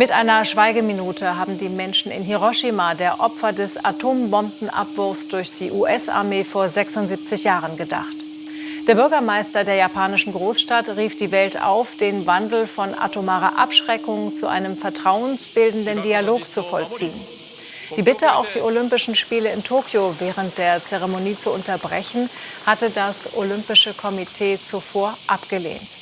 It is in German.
Mit einer Schweigeminute haben die Menschen in Hiroshima der Opfer des Atombombenabwurfs durch die US-Armee vor 76 Jahren gedacht. Der Bürgermeister der japanischen Großstadt rief die Welt auf, den Wandel von atomarer Abschreckung zu einem vertrauensbildenden Dialog zu vollziehen. Die Bitte, auch die Olympischen Spiele in Tokio während der Zeremonie zu unterbrechen, hatte das Olympische Komitee zuvor abgelehnt.